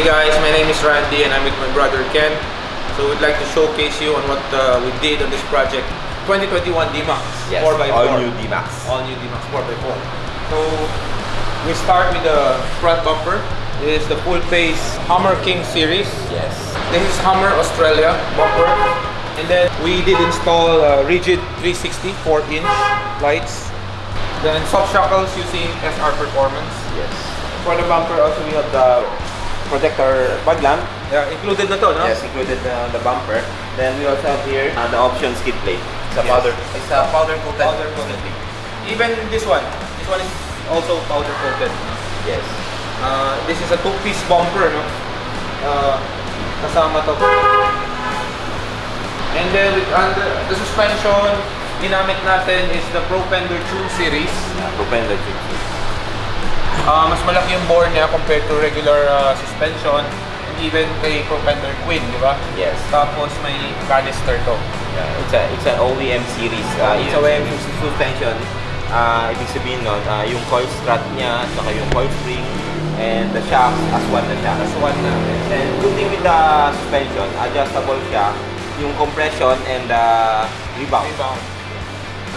Hey guys, my name is Randy and I'm with my brother Ken. So we'd like to showcase you on what uh, we did on this project. 2021 D-Max Yes, 4x4. all new D-Max. All new D-Max 4x4. So we start with the front bumper. This is the full face Hammer King series. Yes. This is Hammer Australia bumper. And then we did install uh, rigid 360 4 inch lights. Then soft shackles using SR Performance. Yes. For the bumper also we have the protector fog lamp. Yeah, included na to, no? Yes, included uh, the bumper. Then we also have here uh, the option skid plate. It's a Yes. powder. It's a powder coated. Powder coated. Even this one. This one is also powder coated. Yes. Uh, this is a two-piece bumper, no? Uh, kasama to. And then with under the suspension, ginamit natin is the Pro Fender Tune series. Uh, propelled tube. Uh, mas malaki yung bore niya compared to regular uh, suspension and even kay Pro Fender Queen, di ba? Yes. Tapos may canister to. Yeah, it's a it's an OEM series. Uh, it's a OEM suspension. Uh, ibig sabihin nun, uh, yung coil strut niya, saka yung coil spring, and the shocks as one na siya. That's one na. And good thing with the suspension, adjustable siya, yung compression and the rebound. Rebound.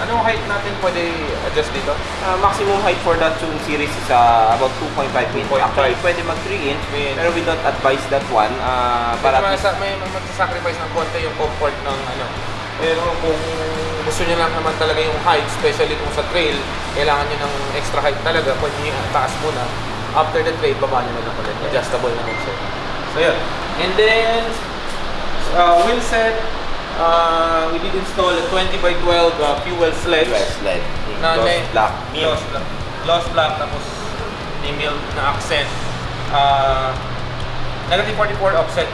Anong height natin pwede adjust dito? Uh, maximum height for that Tune series is uh, about 2.5 inch. 2.5. Actually, pwede mag 3 inch, pero we don't advise that one. Uh, para at least, may, may magsasacrifice ng konti yung comfort ng ano. Pero kung gusto niyo lang naman talaga yung height, especially kung sa trail, kailangan niyo ng extra height talaga. Pwede niyo yung taas muna. After the trail, baba niyo na lang ulit. Adjustable naman siya. So yun. And then, uh, wheel set, uh, we did install a 20 by 12 uh, fuel sledge. US LED. na black. Milk. Gloss black. Gloss black tapos milk na accent. Uh, negative 44 offset.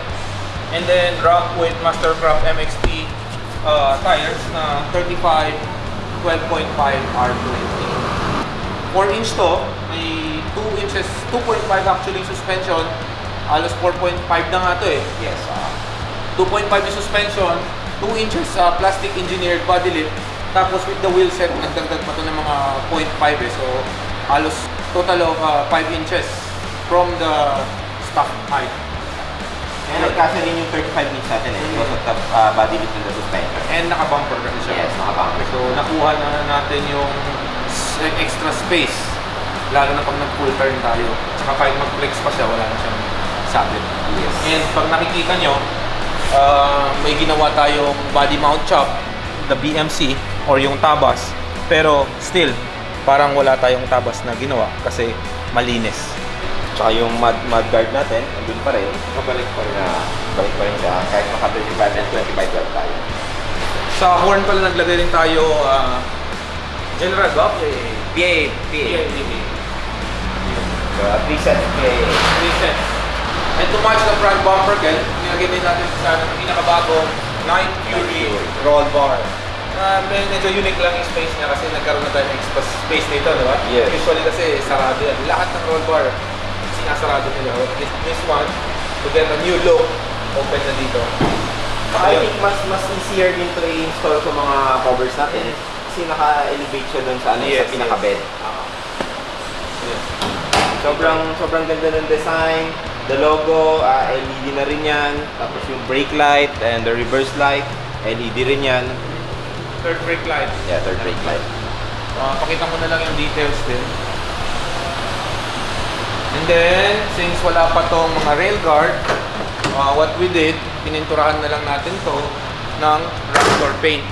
And then rock with Mastercraft MXT uh, tires na 35 12.5 R20. 4 inch to, may 2 inches, 2.5 actually suspension. Halos 4.5 na nga to eh. Yes. Uh, 2.5 yung suspension, 2 inches uh, plastic engineered body lip, tapos with the wheel set, nagdagdag pa to ng mga 0.5 eh. So, halos total of uh, 5 inches from the stock height. and nagkasya rin yung 35 inch natin eh, because of the uh, body width and the suspension. And naka-bumper kasi siya. Yes, nakabumper. So, nakuha na natin yung extra space. Lalo na pag nag-full turn tayo. Tsaka kahit mag-flex pa siya, wala na siyang sabit. Yes. And pag nakikita nyo, uh, may ginawa tayong body mount chop, the BMC, or yung tabas. Pero still, parang wala tayong tabas na ginawa kasi malinis. Tsaka yung mud, mud guard natin, andun pa rin. Kabalik pa rin. Na, balik pa rin siya, kahit maka 35 and 20 by 12 tayo. Sa horn pala naglagay rin tayo uh, General Gop, eh, PA, PA. At least at PA. Recent. And to match the front bumper, Kel, nilagay din natin sa pinakabagong Night Fury roll bar. Uh, medyo unique lang yung space niya kasi nagkaroon na tayo ng extra space nito, di ba? Yes. Usually kasi sarado yan. Lahat ng roll bar, sinasarado nila. This, this one, to get a new look, open na dito. I think mas mas easier din to i-install sa mga covers natin kasi naka-elevate siya doon sa ano Yes, sa pinaka-bed. Yes. Sobrang sobrang ganda ng design. The logo, ah, LED na rin yan. Tapos yung brake light and the reverse light, LED rin yan. Third brake light. Yeah, third brake light. Uh, pakita ko na lang yung details din. And then, since wala pa tong mga rail guard, uh, what we did, pininturahan na lang natin to ng Raptor paint.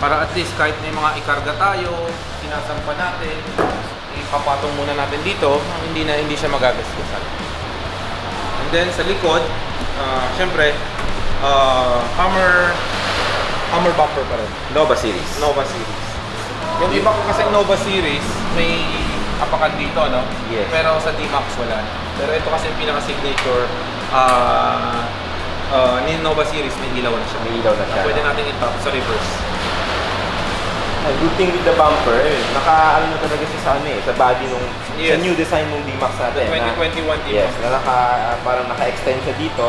Para at least kahit may mga ikarga tayo, sinasampa natin, ipapatong muna natin dito, hindi na hindi siya magagasgasan. Then sa likod, uh, syempre, uh, Hammer Hammer bumper pa rin. Nova series. Nova series. Yung iba ko kasi Nova series, may apakan dito, no? Yes. Pero sa D-Max wala. Pero ito kasi yung pinaka-signature ah ah, ni Nova series, may ilaw na siya. May ilaw na siya. Pwede natin itap sa reverse. Ah, Good thing with the bumper, eh, naka ano na talaga siya sa ano eh, sa body nung Yes. sa new design ng D-Max natin. na- 2021 D-Max. Yes, na naka, ah, parang naka-extend siya dito.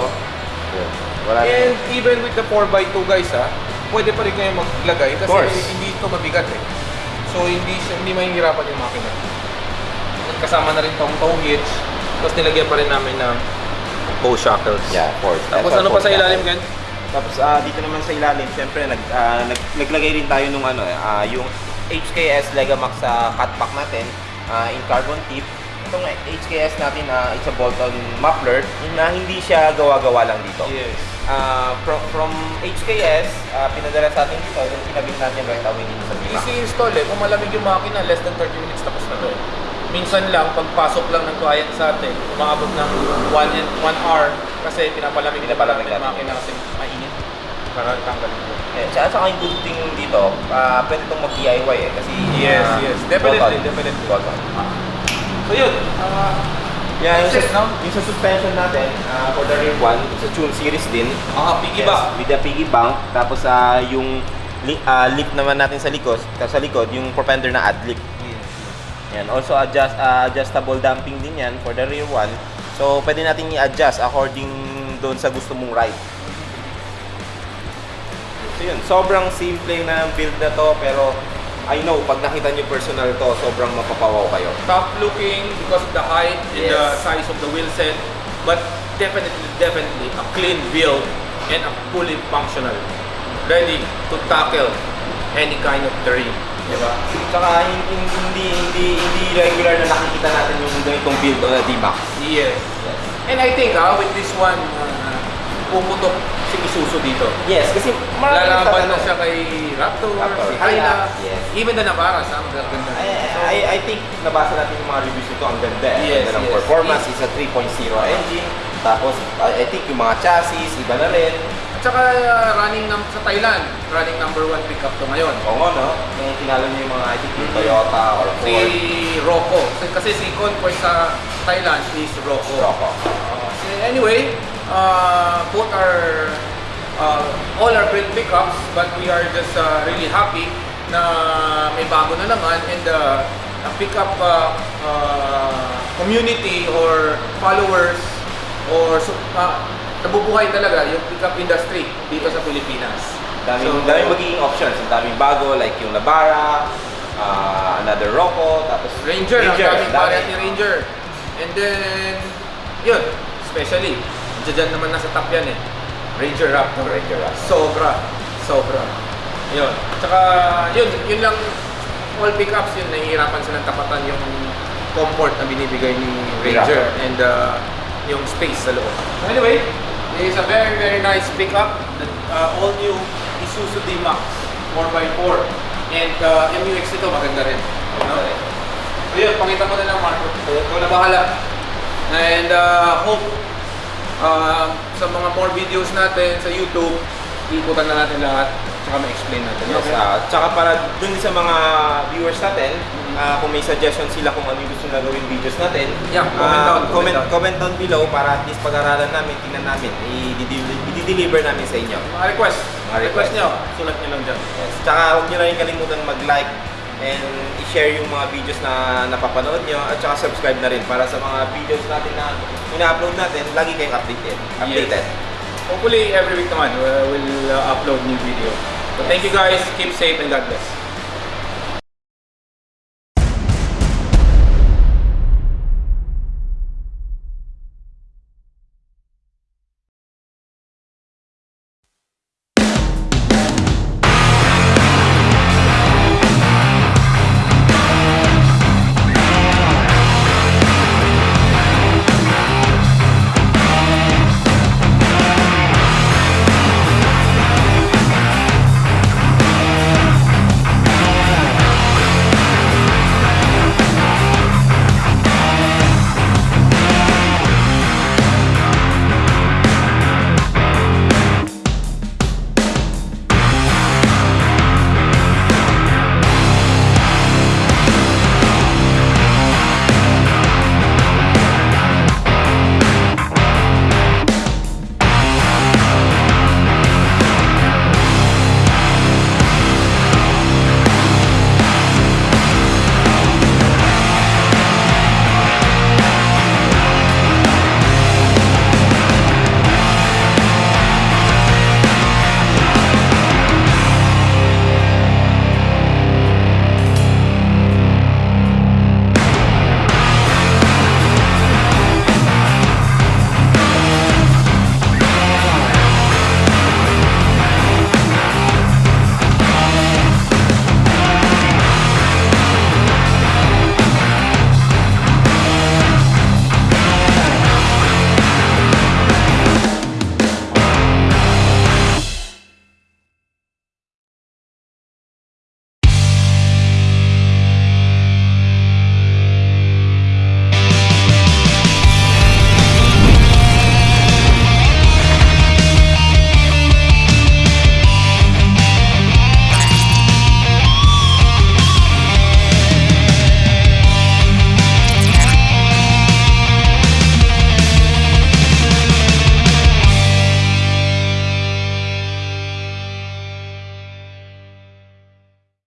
Yun. Wala na. And even with the 4x2 guys ha, pwede pa rin kayo maglagay kasi course. hindi ito mabigat eh. So hindi hindi mahihirapan yung makina. At kasama na rin tong tow hitch, tapos nilagyan pa rin namin ng hose shackles. Yeah, force. Tapos That's ano pa sa ilalim, shackle. Tapos ah, dito naman sa ilalim, syempre nag, ah, nag naglagay rin tayo nung ano, ah, yung HKS Legamax sa cutback natin ah, in carbon tip. Itong HKS natin, ah, it's a bolt-on muffler na hindi siya gawa-gawa lang dito. Yes. Ah, from, from HKS, ah, pinadala sa atin dito, then kinabit natin right away dito sa Bima. Easy install eh. Kung malamig yung makina, less than 30 minutes tapos na to eh. Minsan lang, pagpasok lang ng client sa atin, umaabot ng 1 and 1 hour kasi pinapalamig Pinapalamig natin yung makina kasi. Para tanggalin ko. Eh, tsaka saka yung good thing dito, ah, pwede itong mag-DIY eh, kasi Yes, ah, yes. Definitely, bolt-on. definitely. Bolt-on. So yun, ah, Yeah, yung, no? yung sa suspension natin, ah, for the rear one, sa tune series din. mga piggy Yes, bank. with the piggy bank. Tapos ah, yung li- ah, lift naman natin sa likod, sa likod, yung propender na ad lift. Yan. Also adjust ah, adjustable damping din yan for the rear one. So pwede natin i-adjust according doon sa gusto mong ride. So yun, sobrang simple na build na to pero I know pag nakita niyo personal to, sobrang mapapawaw kayo. top looking because of the height and the Yes. size of the wheel set, but definitely, definitely a clean build and a fully functional, ready to tackle any kind of terrain. Diba? Tsaka hin- hin- hindi hindi hindi regular na nakikita natin yung ganitong build on a D-Max. Yes. And I think ah, with this one, uh, pumutok si Isuzu dito. Yes, kasi Lalaban na siya kay Raptor, Raptor, si Hilux, yes. even the Navara, sa ang ganda. I, I, I think nabasa natin yung mga reviews nito, ang ganda. eh. Yes, Ang ganda ng yes. performance, is a 3.0 engine. Tapos, I, think yung mga chassis, iba na rin. At saka uh, running num- sa Thailand, running number one pickup to ngayon. Oo no? Yung tinalo niyo yung mga, I think, yung Toyota or Si Ford. Rocco. Kasi- si Conquest sa Thailand is Rocco. Rocco. Uh, so anyway, uh, both are uh, all are great pickups, but we are just uh, really happy na may bago na naman and uh, a pickup uh, uh, community or followers or uh, nabubuhay talaga yung pickup industry dito sa Pilipinas. Daming, So, daming magiging options. Ang daming bago, like yung Navara, ah, another Rocco, tapos Ranger, ang daming ni Ranger. And then, yun, especially, dyan naman nasa top yan eh. Ranger Raptor. Ranger Raptor. Sobra. Sobra. Yun. Tsaka, yun, yun lang, all pickups yun, nahihirapan silang tapatan yung comfort na binibigay ni Ranger and uh, yung space sa loob. Anyway, it is a very, very nice pickup. The, uh, all new Isuzu D-Max 4x4. And uh, MUX ito, maganda rin. No? So yun, pakita mo na lang Marco. Ikaw na bahala. And uh, hope uh, sa mga more videos natin sa YouTube, ikutan na natin lahat tsaka ma-explain natin. Yes, Okay? ah, tsaka para dun sa mga viewers natin, ah, kung may suggestion sila kung ano yung gusto na gawin videos natin, Yeah, comment ah, down, comment comment, down. comment down below para at least pag-aralan namin, tingnan namin, i-deliver, namin sa inyo. Mga request. Mga request request. nyo, sulat nyo lang dyan. Yes. Tsaka huwag nyo rin kalimutan mag-like and i-share yung mga videos na napapanood nyo at tsaka subscribe na rin para sa mga videos natin na ina-upload natin, lagi kayong updated. updated. Hopefully every week naman we'll uh, upload new video. So thank you guys, keep safe and God bless.